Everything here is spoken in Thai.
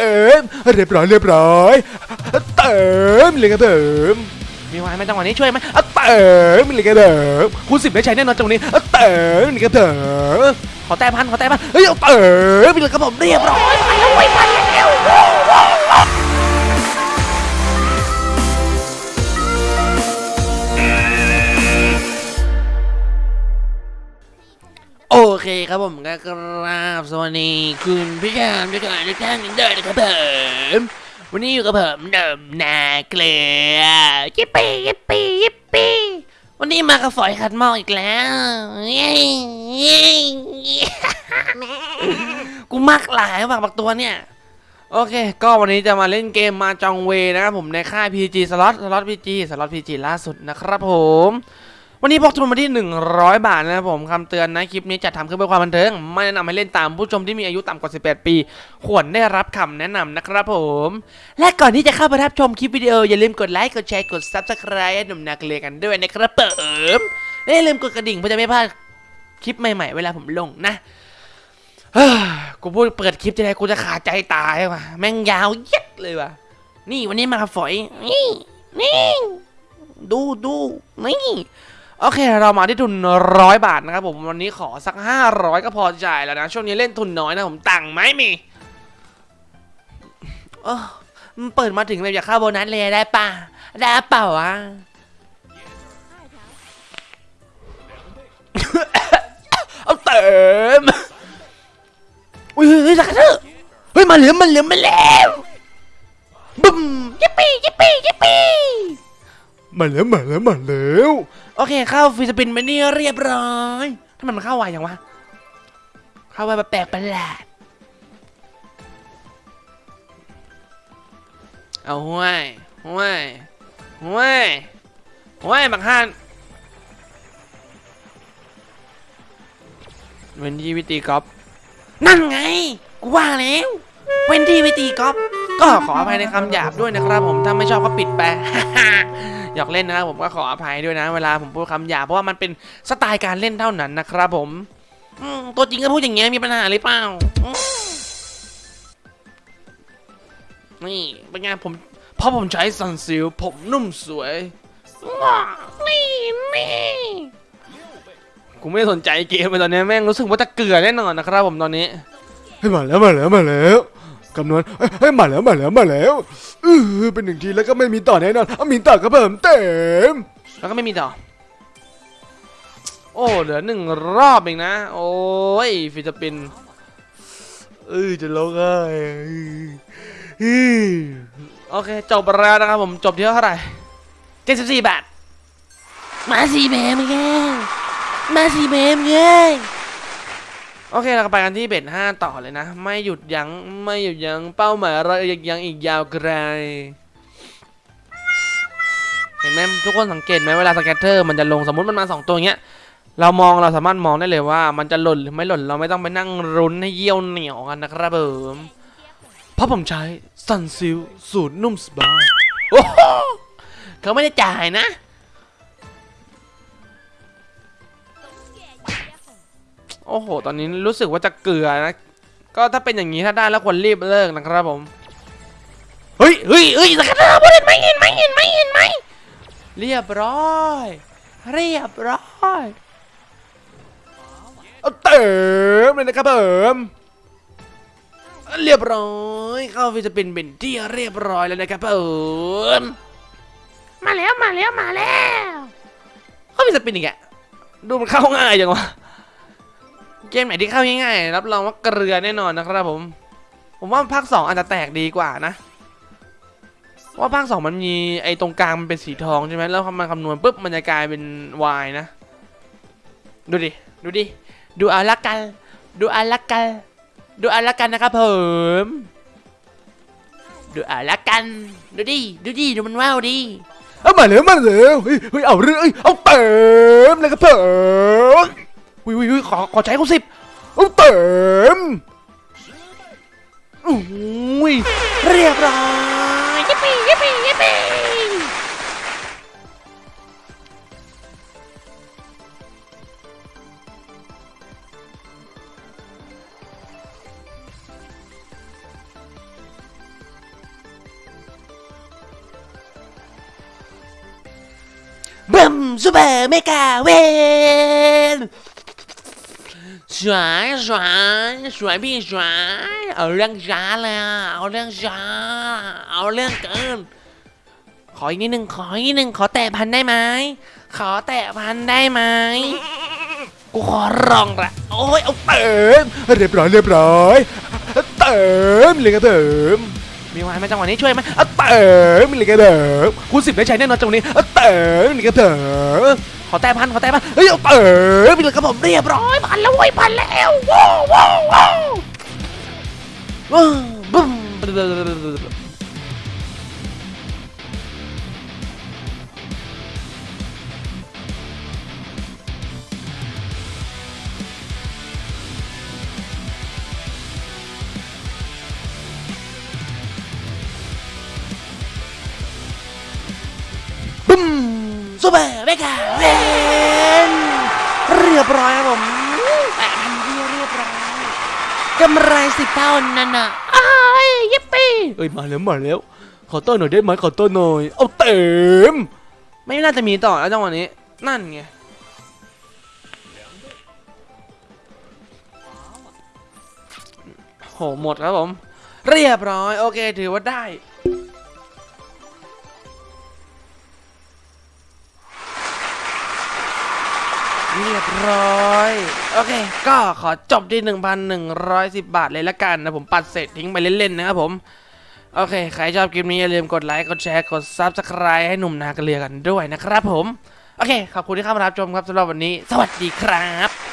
เติมเรียบร้อยเรียบร้อยเติมเลยครับเติมมีวายไหมจังหวะนี้ช่วยไหมเติมเลยครับเติมคูณสิบได้ใช้แน่นอนจังหวะนี้เติมเลยครับเติมขอแต้พันขอแต้พันเฮ้ยเอาเติมเลยครับผมเรียบร้อยโอ เคครับผมก็กราบสวัสดีคุณผู้ชมทุกท่านทุกท่านด้วยนะครับผมวันนี้อยู่กับผมเดิมนาเกลือยิปปี้ยิปปี้ยิปปี้วันนี้มากับฝอยขัดหม้ออีกแล้วเย้เย้กูมักหลายมากบักตัวเนี่ยโอเค ก็วันนี้จะมาเล่นเกมมาจองเวนะครับผมในค่าย PG สล็อตสล็อต PG สล็อต PG ล่าสุดนะครับผม วันนี้พกทุนมาที่ 100 บาทนะครับผมคำเตือนนะคลิปนี้จัดทำขึ้นเพื่อความบันเทิง ไม่แนะนำให้เล่นตามผู้ชมที่มีอายุต่ำกว่า 18 ปี ควรได้รับคำแนะนำนะครับผม และก่อนที่จะเข้าไปรับชมคลิปวิดีโอ อย่าลืมกดไลค์กดแชร์กด Subscribe ให้หนุ่มนาเกลียกันด้วยนะครับผมและอย่าลืมกดกระดิ่งเพื่อจะไม่พลาดคลิปใหม่ๆ เวลาผมลงนะเฮ้ยกูพูดเปิดคลิปทีไรกูจะขาดใจตายว่ะแม่งยาวเย็ดเลยว่ะนี่วันนี้มาฝอยนี่นี่ดูดูนี่ โอเค เรามาที่ทุนร้อยบาทนะครับผมวันนี้ขอสักห้าร้อยก็พอจ่ายแล้วนะ ช่วงนี้เล่นทุนน้อยนะผมตังค์ไม่มีเออมันเปิดมาถึงเลยอยากเข้าโบนัสเลยได้ป่ะได้เปล่าวะเอาเติมอุ้ยเฮ้ยเฮ้ยสักกระเถอะเฮ้ยมาเหลือมันเหลือมาแล้ว มาแล้วมาแล้วมาแล้วโอเคเข้าฟิสปินไปนี่เรียบร้อยทำไมมันเข้าไวอย่างวะเข้าไวแบบแปลกประหลาดเอาห้วยห้วยห้วยห้วยบักฮันเวนที่วิตีกอล์ฟนั่นไง กูว่าแล้วเวนที่วิตีกอล์ฟก็ขออภัยในคำหยาบด้วยนะครับผม ถ้าไม่ชอบก็ปิดไป หยอกเล่นนะครับผมก็ขออภัยด้วยนะ เวลาผมพูดคำหยาบเพราะว่ามันเป็นสไตล์การเล่นเท่านั้นนะครับผมตัวจริงก็พูดอย่างเงี้ยมีปัญหาหรือเปล่านี่เป็นไงผมเพราะผมใช้ซันซิลผมนุ่มสวยนี่นี่กูไม่สนใจเกมเลยตอนนี้แม่งรู้สึกว่าจะเกลือแน่นอนนะครับผมตอนนี้เฮ้ยมาแล้วมาแล้วมาแล้ว คำนวณเฮ้ยเฮ้ยมาแล้วมาแล้วมาแล้วเออเป็นหนึ่งทีแล้วก็ไม่มีต่อแน่นอนเอามีต่อครับผมเต็มแล้วก็ไม่มีต่อ โอ้เหลือหนึ่งรอบเองนะ โอ้ยฟิลิปปินส์เอ้ยจะร้องไห้เฮ้ยโอเคจบแล้วนะครับผมจบที่เท่าไหร่เจ็ดสิบสี่บาทมาสี่เบมเงมาสี่เบมเง โอเคเราก็ไปกันที่เบ็ดห้าต่อเลยนะ ไม่หยุดยัง้งไม่หยุดยัง้งเป้าหมายเรายังอีกยาวไกลเห็นไหมทุกคนสังเกตไหมเวลาสแกตเตอร์มันจะลงสมมติมันมาสองตัวเงี้ยเรามองเราสามารถมองได้เลยว่า มันจะหล่นหรือไม่หล่นเราไม่ต้องไปนั่งรุนให้เยี่ยวเหนียวกันนะครับผมเพราะผมใช้ซันซิลสูตรนุ่มสบายโอ้โหเขาไม่ได้จ่ายนะ โอ้โห ตอนนี้รู้สึกว่าจะเกลือนะ ก็ถ้าเป็นอย่างนี้ถ้าได้แล้วควรรีบเลิกนะครับผม เฮ้ยเฮ้ยเฮ้ยสกัดเราเห็นไหมเห็นไหมเห็นไหมเห็นไหมเรียบร้อย เรียบร้อยเอาเต็มเลยนะครับผมเรียบร้อยเข้าฟิจะเป็นเป็นที่เรียบร้อยแล้วนะครับผมมาแล้วมาแล้วมาแล้วเขามีสปินอีกอะดูมันเข้าง่ายจังวะ เกมไหนที่เข้าง่ายๆรับรองว่าเกลือแน่นอนนะครับผม ผมว่าภาคสองอาจจะแตกดีกว่านะว่าภาคสองมันมีไอ้ตรงกลางมันเป็นสีทองใช่ไหมแล้วมันคำนวณปุ๊บมันจะกลายเป็นวายนะ ดูดิ ดูดิ ดูเอาละกัน ดูเอาละกัน ดูเอาละกันนะครับผมดูเอาละกัน ดูดิ ดูดิ ดูมันว้าวดิเอามาแล้วมาแล้วเฮ้ยเฮ้ยเอาเรื่องเอ้ยเอาเต็มเลยครับผม วิววิวขอขอใช้เขาสิบเติมอุ้ยเรียบร้อยยิปปี้ยิปปี้ยิปปี้บึมซูเปอร์เมกาเวน สวยสวยสวยพี่สวยเอาเรื่องช้าเลยอะเอาเรื่องช้า เอาเรื่องเกิน ขออีกนิดนึงขออีกนิดนึงขอแตะพันได้ไหมขอแตะพันได้ไหมกูขอร้องละโอ้ยเอาเติมเรียบร้อยเรียบร้อยเติมเลยก็เติมมีวายไหมจังหวะนี้ช่วยไหมเอาเติมเลยก็เติมคุณสิบได้ใช้แน่นอนจังหวะนี้เติมเลยก็เติม ขอแตะพันขอแตะพันเฮ้ยเออไปเลยครับผมเรียบร้อยพันแล้วเว้ยพันแล้วว้าวว้าวว้าวว้าวบึ้ม เปอร์เมกาเวนเรียบร้อยครับผมแตะพันเดียวเรียบร้อยกำไรสิเท่านั่นน่ะอ้ายยิปปี้เอ้ยมาแล้วมาแล้ว ขอต้อนหน่อยได้ไหมขอต้อนหน่อยเอาเต็ม ไม่น่าจะมีต่อแล้วจังหวะนี้ นั่นไงโหหมดครับผม เรียบร้อย โอเคถือว่าได้ รียบร้อย โอเค ก็ขอจบที่ 1,110 บาทเลยละกันนะผมปัดเสร็จทิ้งไปเล่นๆนะครับผม โอเค ใครชอบคลิปนี้อย่าลืมกดไลค์ กดแชร์ กด Subscribe ให้หนุ่มนากระเลือกันด้วยนะครับผม โอเค ขอบคุณที่เข้ามารับชมครับสำหรับวันนี้ สวัสดีครับ